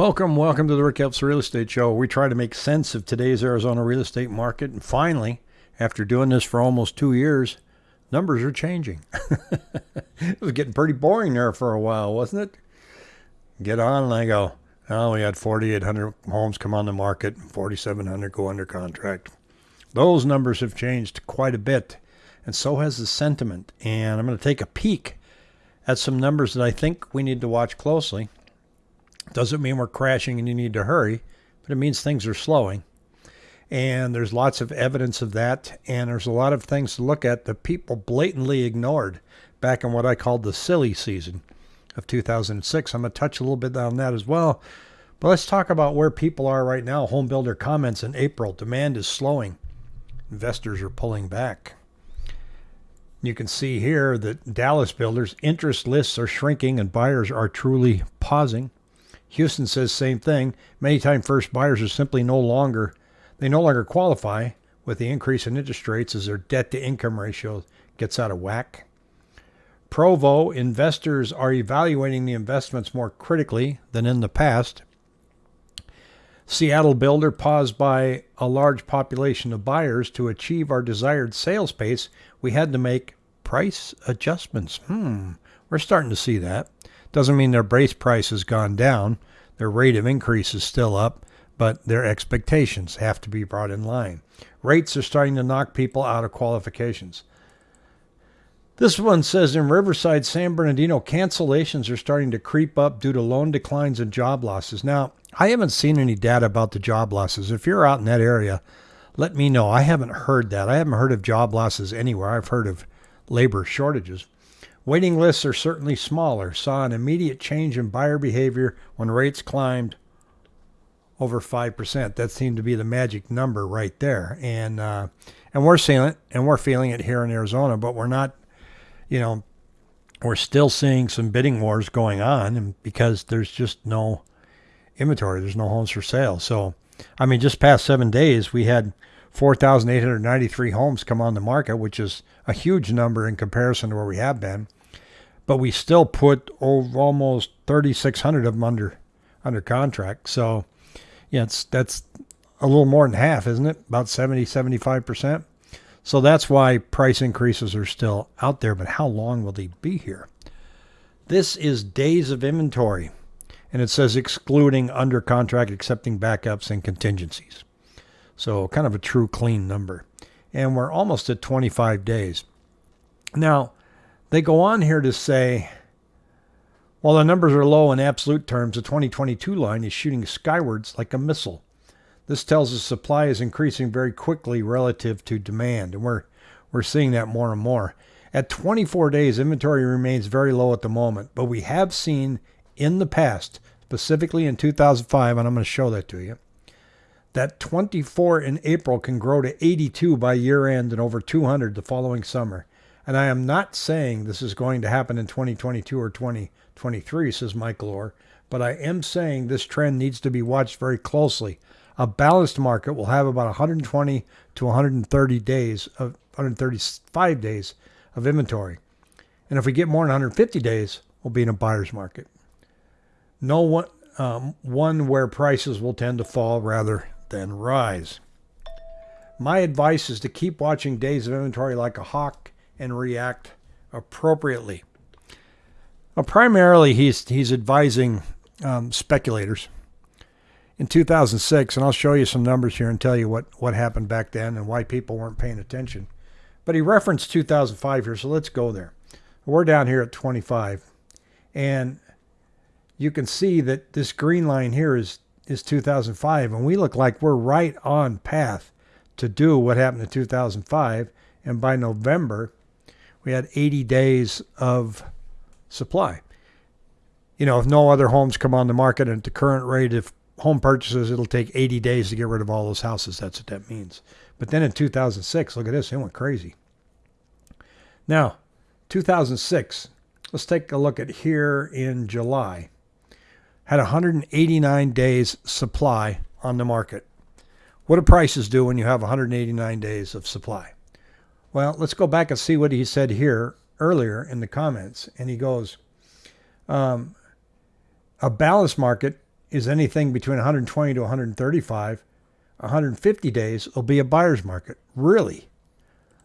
Welcome, welcome to the Rick Helps Real Estate Show. We try to make sense of today's Arizona real estate market, and finally, after doing this for almost two years, numbers are changing. it was getting pretty boring there for a while, wasn't it? Get on, and I go, oh, we had 4,800 homes come on the market, 4,700 go under contract. Those numbers have changed quite a bit, and so has the sentiment. And I'm going to take a peek at some numbers that I think we need to watch closely doesn't mean we're crashing and you need to hurry, but it means things are slowing. And there's lots of evidence of that. And there's a lot of things to look at that people blatantly ignored back in what I called the silly season of 2006. I'm going to touch a little bit on that as well. But let's talk about where people are right now. Home builder comments in April. Demand is slowing. Investors are pulling back. You can see here that Dallas builders' interest lists are shrinking and buyers are truly pausing. Houston says same thing. Many time first buyers are simply no longer they no longer qualify with the increase in interest rates as their debt to income ratio gets out of whack. Provo investors are evaluating the investments more critically than in the past. Seattle builder paused by a large population of buyers to achieve our desired sales pace. We had to make price adjustments. Hmm, we're starting to see that. Doesn't mean their base price has gone down. Their rate of increase is still up, but their expectations have to be brought in line. Rates are starting to knock people out of qualifications. This one says in Riverside, San Bernardino, cancellations are starting to creep up due to loan declines and job losses. Now, I haven't seen any data about the job losses. If you're out in that area, let me know. I haven't heard that. I haven't heard of job losses anywhere. I've heard of labor shortages. Waiting lists are certainly smaller. Saw an immediate change in buyer behavior when rates climbed over 5%. That seemed to be the magic number right there. And uh, and we're seeing it and we're feeling it here in Arizona, but we're not, you know, we're still seeing some bidding wars going on because there's just no inventory. There's no homes for sale. So, I mean, just past seven days, we had 4,893 homes come on the market, which is a huge number in comparison to where we have been. But we still put over almost 3,600 of them under under contract. So, yeah, it's that's a little more than half, isn't it? About 70, 75%. So that's why price increases are still out there. But how long will they be here? This is days of inventory, and it says excluding under contract, accepting backups and contingencies. So kind of a true clean number. And we're almost at 25 days. Now, they go on here to say, while the numbers are low in absolute terms, the 2022 line is shooting skywards like a missile. This tells us supply is increasing very quickly relative to demand, and we're we're seeing that more and more. At 24 days, inventory remains very low at the moment, but we have seen in the past, specifically in 2005, and I'm going to show that to you, that 24 in April can grow to 82 by year end and over 200 the following summer. And I am not saying this is going to happen in 2022 or 2023, says Michael Orr, but I am saying this trend needs to be watched very closely. A balanced market will have about 120 to 130 days of 135 days of inventory. And if we get more than 150 days, we'll be in a buyer's market. No one, um, one where prices will tend to fall rather then rise. My advice is to keep watching days of inventory like a hawk and react appropriately. Well, primarily, he's he's advising um, speculators. In 2006, and I'll show you some numbers here and tell you what, what happened back then and why people weren't paying attention. But he referenced 2005 here, so let's go there. We're down here at 25, and you can see that this green line here is is 2005, and we look like we're right on path to do what happened in 2005. And by November, we had 80 days of supply. You know, if no other homes come on the market at the current rate of home purchases, it'll take 80 days to get rid of all those houses. That's what that means. But then in 2006, look at this, it went crazy. Now, 2006, let's take a look at here in July had 189 days supply on the market. What do prices do when you have 189 days of supply? Well, let's go back and see what he said here earlier in the comments. And he goes, um, a balanced market is anything between 120 to 135, 150 days will be a buyer's market. Really?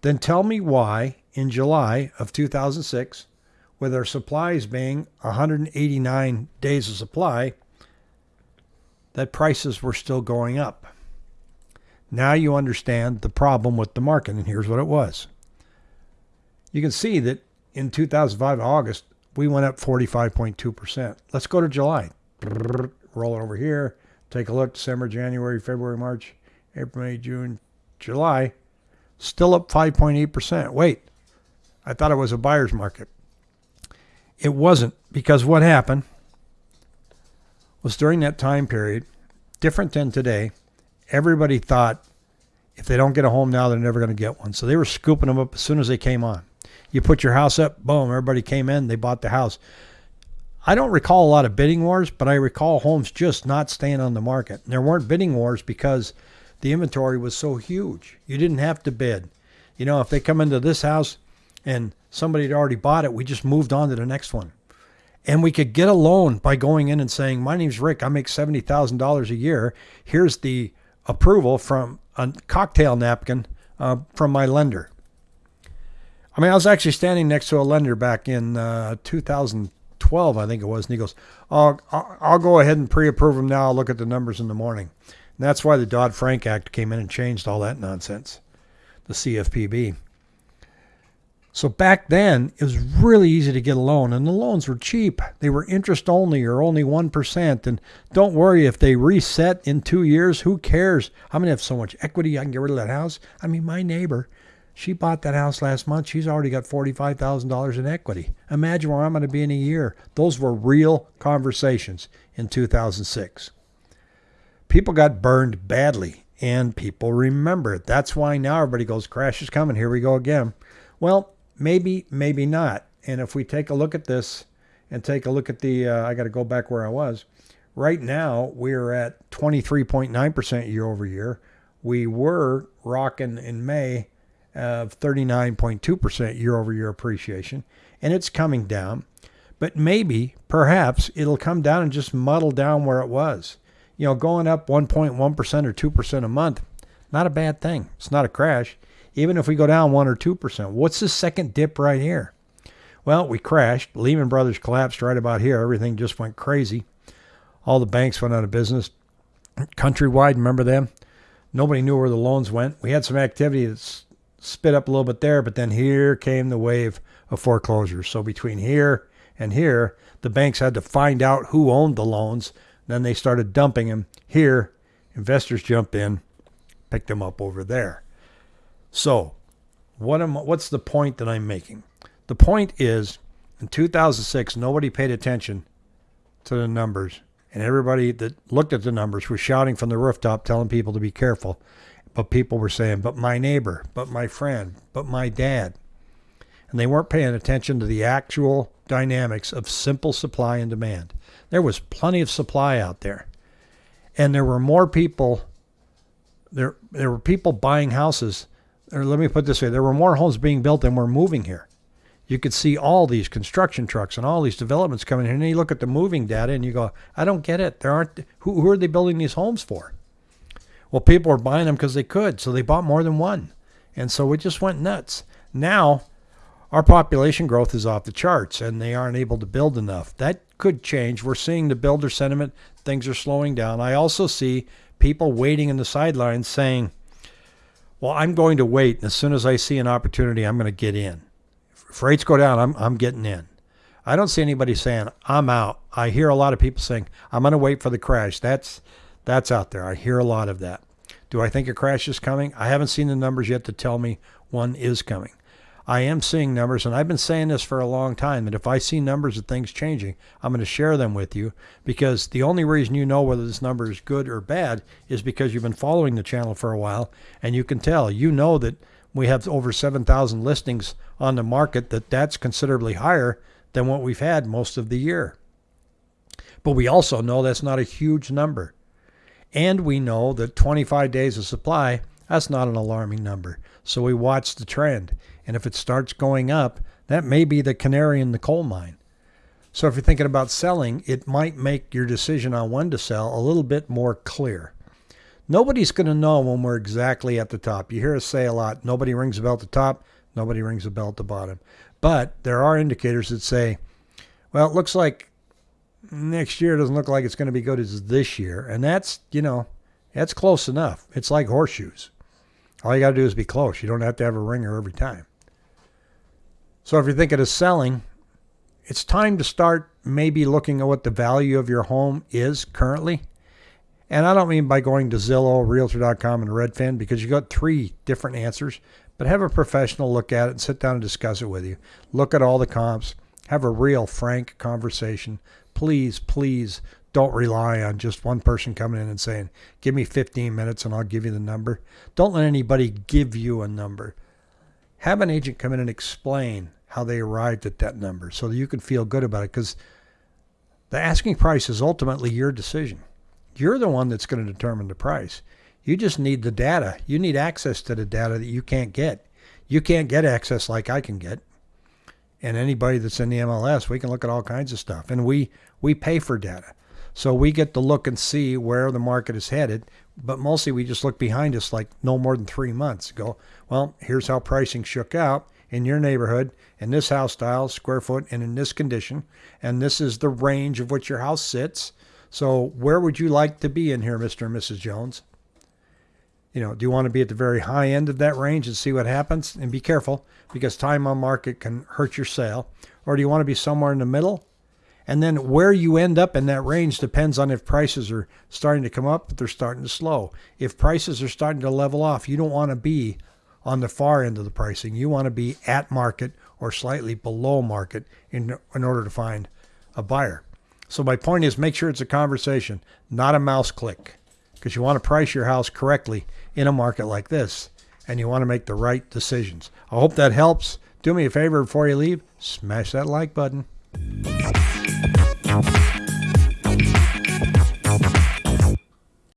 Then tell me why in July of 2006, with our supplies being 189 days of supply, that prices were still going up. Now you understand the problem with the market, and here's what it was. You can see that in 2005 August, we went up 45.2%. Let's go to July. Roll it over here. Take a look. December, January, February, March, April, May, June, July. Still up 5.8%. Wait, I thought it was a buyer's market. It wasn't because what happened was during that time period, different than today, everybody thought if they don't get a home now, they're never going to get one. So they were scooping them up as soon as they came on. You put your house up, boom, everybody came in, they bought the house. I don't recall a lot of bidding wars, but I recall homes just not staying on the market. And there weren't bidding wars because the inventory was so huge. You didn't have to bid. You know, if they come into this house and somebody had already bought it, we just moved on to the next one. And we could get a loan by going in and saying, My name's Rick. I make $70,000 a year. Here's the approval from a cocktail napkin uh, from my lender. I mean, I was actually standing next to a lender back in uh, 2012, I think it was, and he goes, oh, I'll go ahead and pre approve them now. I'll look at the numbers in the morning. And that's why the Dodd Frank Act came in and changed all that nonsense, the CFPB. So back then, it was really easy to get a loan, and the loans were cheap. They were interest only or only 1%. And don't worry, if they reset in two years, who cares? I'm going to have so much equity, I can get rid of that house. I mean, my neighbor, she bought that house last month. She's already got $45,000 in equity. Imagine where I'm going to be in a year. Those were real conversations in 2006 people got burned badly and people remember it. That's why now everybody goes, crash is coming. Here we go again. Well, maybe, maybe not. And if we take a look at this and take a look at the, uh, I got to go back where I was. Right now, we're at 23.9% year over year. We were rocking in May of 39.2% year over year appreciation, and it's coming down. But maybe, perhaps, it'll come down and just muddle down where it was you know, going up 1.1% or 2% a month, not a bad thing. It's not a crash. Even if we go down 1 or 2%, what's the second dip right here? Well, we crashed. Lehman Brothers collapsed right about here. Everything just went crazy. All the banks went out of business. Countrywide, remember them? Nobody knew where the loans went. We had some activity that spit up a little bit there, but then here came the wave of foreclosures. So between here and here, the banks had to find out who owned the loans then they started dumping them here. Investors jumped in, picked them up over there. So, what am what's the point that I'm making? The point is in 2006 nobody paid attention to the numbers and everybody that looked at the numbers was shouting from the rooftop telling people to be careful. But people were saying, "But my neighbor, but my friend, but my dad." And they weren't paying attention to the actual dynamics of simple supply and demand. There was plenty of supply out there. And there were more people there there were people buying houses. Or let me put this way, there were more homes being built than were moving here. You could see all these construction trucks and all these developments coming in. And you look at the moving data and you go, I don't get it. There aren't who, who are they building these homes for? Well, people were buying them because they could, so they bought more than one. And so it just went nuts. Now our population growth is off the charts and they aren't able to build enough. That could change. We're seeing the builder sentiment, things are slowing down. I also see people waiting in the sidelines saying, well, I'm going to wait. And as soon as I see an opportunity, I'm going to get in. If rates go down, I'm, I'm getting in. I don't see anybody saying, I'm out. I hear a lot of people saying, I'm going to wait for the crash. That's, that's out there. I hear a lot of that. Do I think a crash is coming? I haven't seen the numbers yet to tell me one is coming. I am seeing numbers, and I've been saying this for a long time that if I see numbers of things changing, I'm going to share them with you because the only reason you know whether this number is good or bad is because you've been following the channel for a while and you can tell. You know that we have over 7,000 listings on the market, that that's considerably higher than what we've had most of the year. But we also know that's not a huge number. And we know that 25 days of supply, that's not an alarming number. So we watch the trend. And if it starts going up, that may be the canary in the coal mine. So if you're thinking about selling, it might make your decision on when to sell a little bit more clear. Nobody's going to know when we're exactly at the top. You hear us say a lot nobody rings a bell at the top, nobody rings a bell at the bottom. But there are indicators that say, well, it looks like next year doesn't look like it's going to be good as this year. And that's, you know, that's close enough. It's like horseshoes. All you got to do is be close. You don't have to have a ringer every time. So if you're thinking of selling, it's time to start maybe looking at what the value of your home is currently. And I don't mean by going to Zillow, Realtor.com, and Redfin because you got three different answers, but have a professional look at it and sit down and discuss it with you. Look at all the comps, have a real frank conversation. Please, please don't rely on just one person coming in and saying, Give me 15 minutes and I'll give you the number. Don't let anybody give you a number. Have an agent come in and explain how they arrived at that number so that you can feel good about it because the asking price is ultimately your decision. You're the one that's going to determine the price. You just need the data. You need access to the data that you can't get. You can't get access like I can get. And anybody that's in the MLS, we can look at all kinds of stuff. And we we pay for data. So we get to look and see where the market is headed, but mostly we just look behind us like no more than 3 months. Go, well, here's how pricing shook out in your neighborhood in this house style, square foot, and in this condition. And this is the range of which your house sits. So where would you like to be in here, Mr. and Mrs. Jones? You know, do you want to be at the very high end of that range and see what happens? And be careful because time on market can hurt your sale. Or do you want to be somewhere in the middle? And then where you end up in that range depends on if prices are starting to come up, but they're starting to slow. If prices are starting to level off, you don't want to be on the far end of the pricing. You want to be at market or slightly below market in, in order to find a buyer. So my point is make sure it's a conversation, not a mouse click, because you want to price your house correctly in a market like this, and you want to make the right decisions. I hope that helps. Do me a favor before you leave, smash that like button.